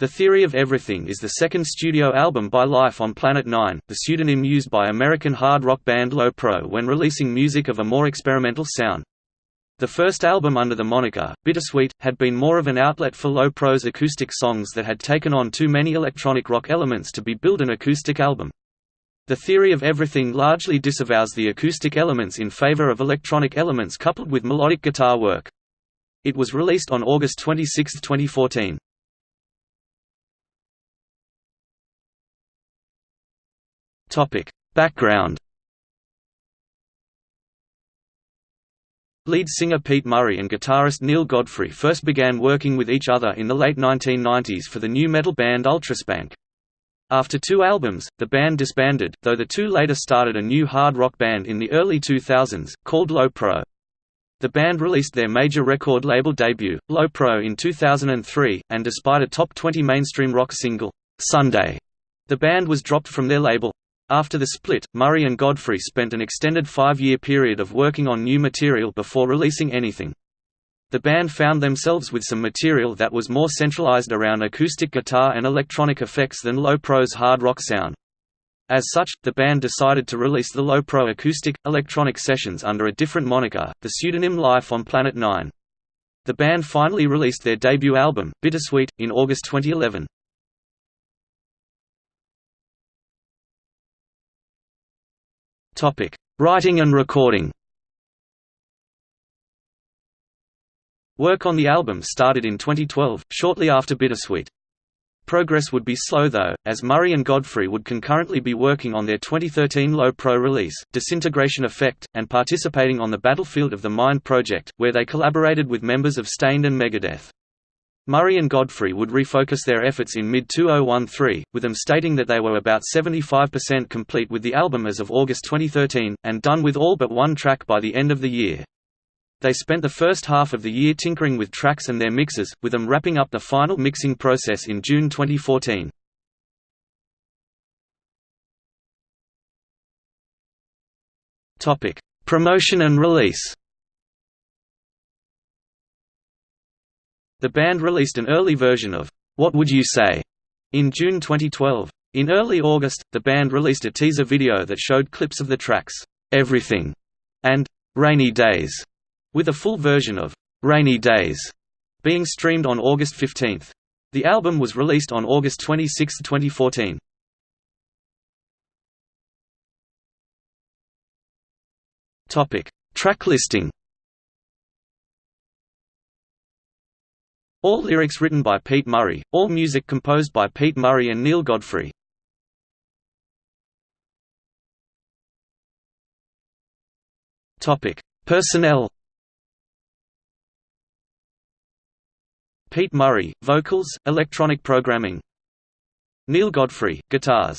The Theory of Everything is the second studio album by Life on Planet Nine, the pseudonym used by American hard rock band Lo-Pro when releasing music of a more experimental sound. The first album under the moniker, Bittersweet, had been more of an outlet for Lo-Pro's acoustic songs that had taken on too many electronic rock elements to be billed an acoustic album. The Theory of Everything largely disavows the acoustic elements in favor of electronic elements coupled with melodic guitar work. It was released on August 26, 2014. Topic: Background. Lead singer Pete Murray and guitarist Neil Godfrey first began working with each other in the late 1990s for the nu metal band Ultraspank. After two albums, the band disbanded, though the two later started a new hard rock band in the early 2000s, called Lo-Pro. The band released their major record label debut, Lo-Pro in 2003, and despite a top 20 mainstream rock single, Sunday, the band was dropped from their label. After the split, Murray and Godfrey spent an extended five-year period of working on new material before releasing anything. The band found themselves with some material that was more centralized around acoustic guitar and electronic effects than Lo-Pro's hard rock sound. As such, the band decided to release the Lo-Pro acoustic, electronic sessions under a different moniker, the pseudonym Life on Planet Nine. The band finally released their debut album, Bittersweet, in August 2011. Topic: Writing and recording. Work on the album started in 2012, shortly after Bittersweet. Progress would be slow though, as Murray and Godfrey would concurrently be working on their 2013 Lo-Pro release, Disintegration Effect, and participating on the Battlefield of the Mind project, where they collaborated with members of Staind and Megadeth. Murray and Godfrey would refocus their efforts in mid-2013, with them stating that they were about 75% complete with the album as of August 2013, and done with all but one track by the end of the year. They spent the first half of the year tinkering with tracks and their mixes, with them wrapping up the final mixing process in June 2014. Promotion and release The band released an early version of What Would You Say in June 2012. In early August, the band released a teaser video that showed clips of the tracks Everything and Rainy Days, with a full version of Rainy Days being streamed on August 15. The album was released on August 26, 2014. Topic: Track listing. All lyrics written by Pete Murray, all music composed by Pete Murray and Neil Godfrey. Personnel. Pete Murray, vocals, electronic programming. Neil Godfrey, guitars.